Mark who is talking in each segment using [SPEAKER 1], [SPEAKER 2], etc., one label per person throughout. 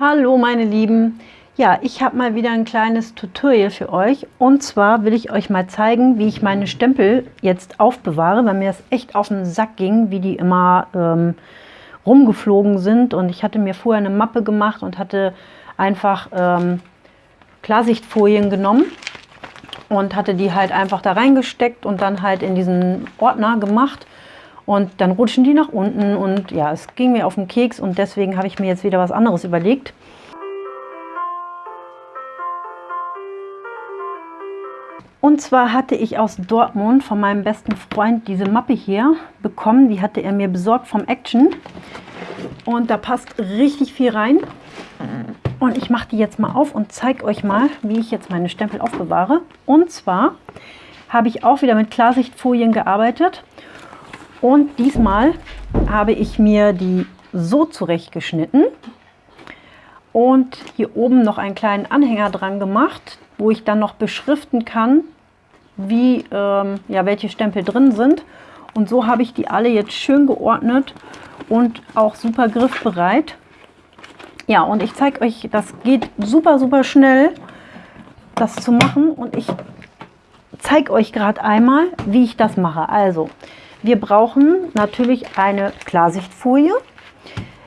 [SPEAKER 1] Hallo meine Lieben! Ja, ich habe mal wieder ein kleines Tutorial für euch. Und zwar will ich euch mal zeigen, wie ich meine Stempel jetzt aufbewahre, weil mir das echt auf den Sack ging, wie die immer ähm, rumgeflogen sind. Und ich hatte mir vorher eine Mappe gemacht und hatte einfach ähm, Klarsichtfolien genommen und hatte die halt einfach da reingesteckt und dann halt in diesen Ordner gemacht und dann rutschen die nach unten und ja, es ging mir auf den Keks und deswegen habe ich mir jetzt wieder was anderes überlegt. Und zwar hatte ich aus Dortmund von meinem besten Freund diese Mappe hier bekommen. Die hatte er mir besorgt vom Action. Und da passt richtig viel rein. Und ich mache die jetzt mal auf und zeige euch mal, wie ich jetzt meine Stempel aufbewahre. Und zwar habe ich auch wieder mit Klarsichtfolien gearbeitet. Und diesmal habe ich mir die so zurechtgeschnitten und hier oben noch einen kleinen Anhänger dran gemacht, wo ich dann noch beschriften kann, wie, ähm, ja, welche Stempel drin sind. Und so habe ich die alle jetzt schön geordnet und auch super griffbereit. Ja, und ich zeige euch, das geht super, super schnell, das zu machen. Und ich zeige euch gerade einmal, wie ich das mache. Also, wir brauchen natürlich eine Klarsichtfolie.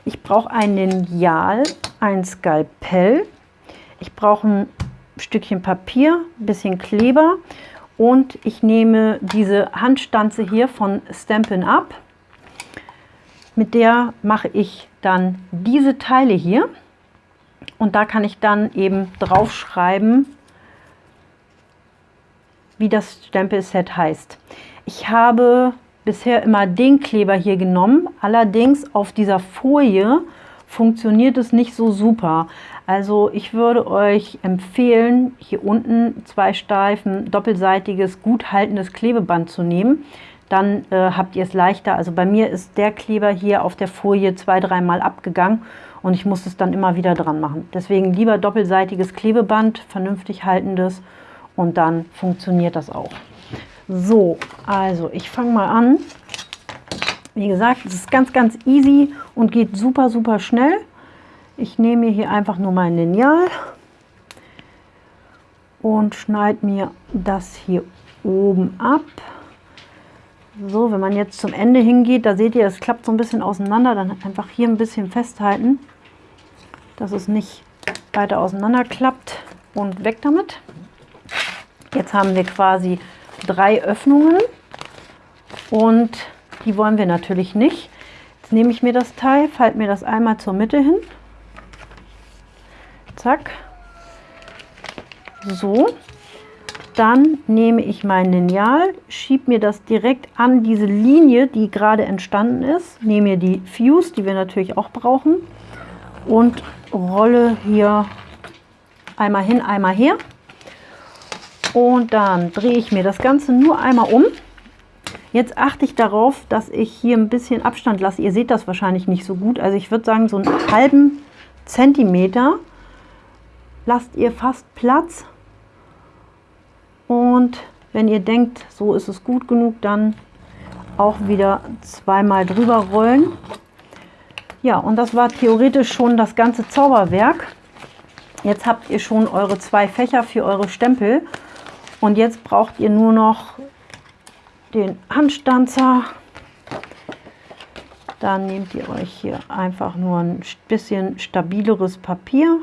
[SPEAKER 1] Ich brauche ein Lineal, ein Skalpell. Ich brauche ein Stückchen Papier, ein bisschen Kleber und ich nehme diese Handstanze hier von Stampin' Up. Mit der mache ich dann diese Teile hier und da kann ich dann eben draufschreiben, wie das Stempelset heißt. Ich habe bisher immer den Kleber hier genommen. Allerdings auf dieser Folie funktioniert es nicht so super. Also ich würde euch empfehlen, hier unten zwei Streifen doppelseitiges, gut haltendes Klebeband zu nehmen. Dann äh, habt ihr es leichter. Also bei mir ist der Kleber hier auf der Folie zwei, dreimal abgegangen und ich muss es dann immer wieder dran machen. Deswegen lieber doppelseitiges Klebeband, vernünftig haltendes und dann funktioniert das auch. So, also ich fange mal an. Wie gesagt, es ist ganz, ganz easy und geht super, super schnell. Ich nehme hier einfach nur mein Lineal und schneide mir das hier oben ab. So, wenn man jetzt zum Ende hingeht, da seht ihr, es klappt so ein bisschen auseinander, dann einfach hier ein bisschen festhalten, dass es nicht weiter auseinander klappt und weg damit. Jetzt haben wir quasi drei Öffnungen und die wollen wir natürlich nicht. Jetzt nehme ich mir das Teil, falte mir das einmal zur Mitte hin. Zack. So. Dann nehme ich mein Lineal, schiebe mir das direkt an diese Linie, die gerade entstanden ist. Nehme mir die Fuse, die wir natürlich auch brauchen. Und rolle hier einmal hin, einmal her. Und dann drehe ich mir das Ganze nur einmal um. Jetzt achte ich darauf, dass ich hier ein bisschen Abstand lasse. Ihr seht das wahrscheinlich nicht so gut. Also ich würde sagen, so einen halben Zentimeter lasst ihr fast Platz. Und wenn ihr denkt, so ist es gut genug, dann auch wieder zweimal drüber rollen. Ja, und das war theoretisch schon das ganze Zauberwerk. Jetzt habt ihr schon eure zwei Fächer für eure Stempel. Und jetzt braucht ihr nur noch den Handstanzer. Dann nehmt ihr euch hier einfach nur ein bisschen stabileres Papier.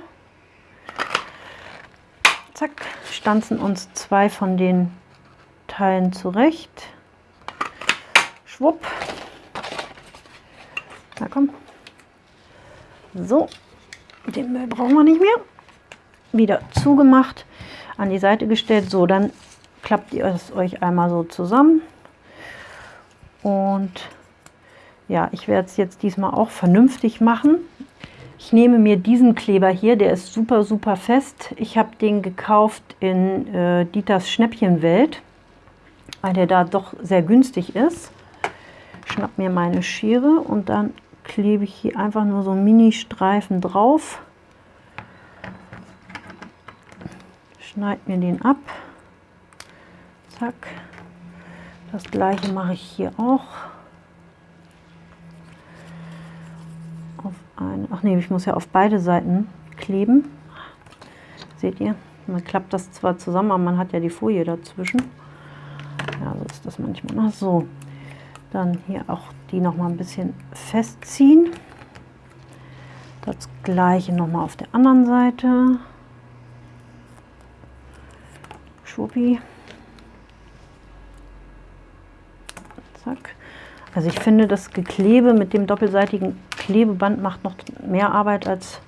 [SPEAKER 1] Zack, stanzen uns zwei von den Teilen zurecht. Schwupp. Na komm. So, den Müll brauchen wir nicht mehr. Wieder zugemacht, an die Seite gestellt. So, dann klappt ihr es euch einmal so zusammen. Und ja, ich werde es jetzt diesmal auch vernünftig machen. Ich nehme mir diesen Kleber hier, der ist super, super fest. Ich habe den gekauft in äh, Dieters Schnäppchenwelt, weil der da doch sehr günstig ist. Schnapp mir meine Schere und dann klebe ich hier einfach nur so Mini-Streifen drauf. Schneide mir den ab. Zack. Das gleiche mache ich hier auch. Auf eine, ach nee, ich muss ja auf beide Seiten kleben. Seht ihr? Man klappt das zwar zusammen, aber man hat ja die Folie dazwischen. Ja, so ist das manchmal. Ach so, dann hier auch die noch mal ein bisschen festziehen. Das gleiche noch mal auf der anderen Seite. Schwuppi. Zack. Also ich finde, das Geklebe mit dem doppelseitigen Klebeband macht noch mehr Arbeit als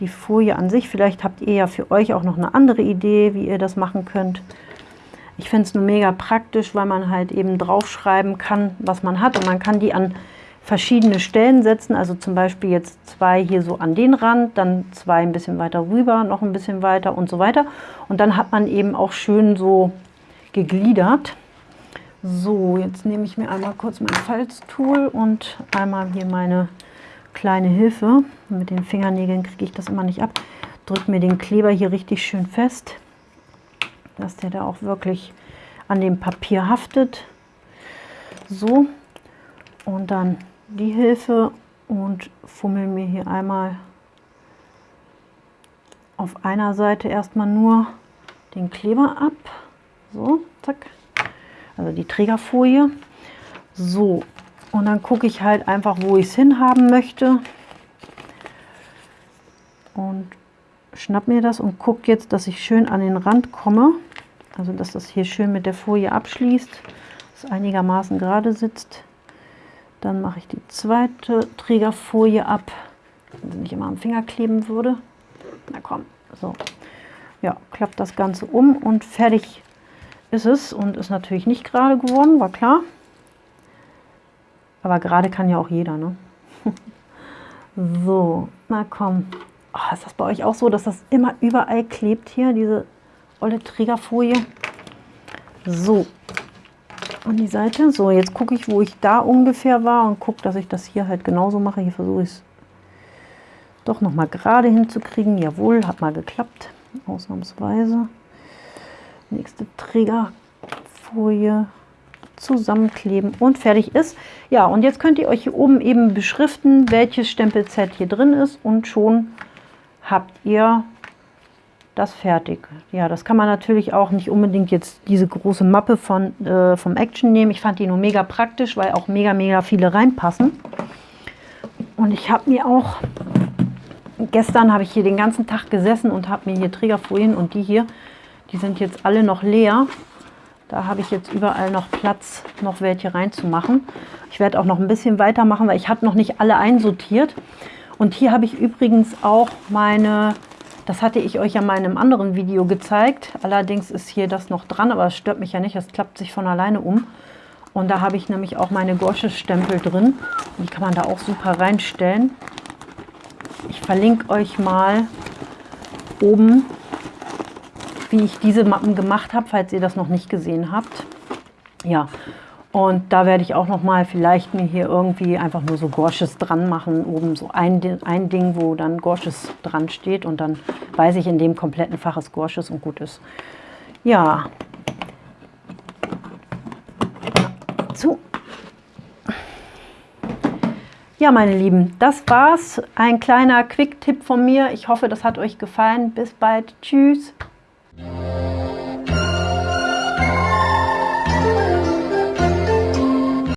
[SPEAKER 1] die Folie an sich. Vielleicht habt ihr ja für euch auch noch eine andere Idee, wie ihr das machen könnt. Ich finde es nur mega praktisch, weil man halt eben draufschreiben kann, was man hat. Und man kann die an verschiedene Stellen setzen. Also zum Beispiel jetzt zwei hier so an den Rand, dann zwei ein bisschen weiter rüber, noch ein bisschen weiter und so weiter. Und dann hat man eben auch schön so gegliedert. So, jetzt nehme ich mir einmal kurz mein Falztool und einmal hier meine kleine Hilfe. Mit den Fingernägeln kriege ich das immer nicht ab. Drücke mir den Kleber hier richtig schön fest, dass der da auch wirklich an dem Papier haftet. So, und dann die Hilfe und fummel mir hier einmal auf einer Seite erstmal nur den Kleber ab. So, zack also die Trägerfolie. So, und dann gucke ich halt einfach, wo ich es hinhaben möchte. Und schnapp mir das und gucke jetzt, dass ich schön an den Rand komme. Also dass das hier schön mit der Folie abschließt, dass einigermaßen gerade sitzt. Dann mache ich die zweite Trägerfolie ab, wenn sie nicht immer am Finger kleben würde. Na komm, so. Ja, klappt das Ganze um und fertig ist es und ist natürlich nicht gerade geworden, war klar. Aber gerade kann ja auch jeder, ne? so, na komm. Oh, ist das bei euch auch so, dass das immer überall klebt hier, diese olle Trägerfolie? So, an die Seite. So, jetzt gucke ich, wo ich da ungefähr war und gucke, dass ich das hier halt genauso mache. Hier versuche ich es doch noch mal gerade hinzukriegen. Jawohl, hat mal geklappt, ausnahmsweise nächste Trägerfolie zusammenkleben und fertig ist. Ja, und jetzt könnt ihr euch hier oben eben beschriften, welches Stempelset hier drin ist und schon habt ihr das fertig. Ja, das kann man natürlich auch nicht unbedingt jetzt diese große Mappe von, äh, vom Action nehmen. Ich fand die nur mega praktisch, weil auch mega, mega viele reinpassen. Und ich habe mir auch, gestern habe ich hier den ganzen Tag gesessen und habe mir hier Trägerfolien und die hier die sind jetzt alle noch leer. Da habe ich jetzt überall noch Platz, noch welche reinzumachen. Ich werde auch noch ein bisschen weitermachen, weil ich habe noch nicht alle einsortiert. Und hier habe ich übrigens auch meine, das hatte ich euch ja mal in einem anderen Video gezeigt. Allerdings ist hier das noch dran, aber es stört mich ja nicht, das klappt sich von alleine um. Und da habe ich nämlich auch meine Gorsches-Stempel drin. Die kann man da auch super reinstellen. Ich verlinke euch mal oben wie ich diese Mappen gemacht habe, falls ihr das noch nicht gesehen habt. Ja, und da werde ich auch noch mal vielleicht mir hier irgendwie einfach nur so Gorsches dran machen. Oben so ein, ein Ding, wo dann Gorsches dran steht. Und dann weiß ich, in dem kompletten Fach ist Gorsches und gut ist. Ja. Zu. Ja, meine Lieben, das war's. Ein kleiner Quick-Tipp von mir. Ich hoffe, das hat euch gefallen. Bis bald. Tschüss.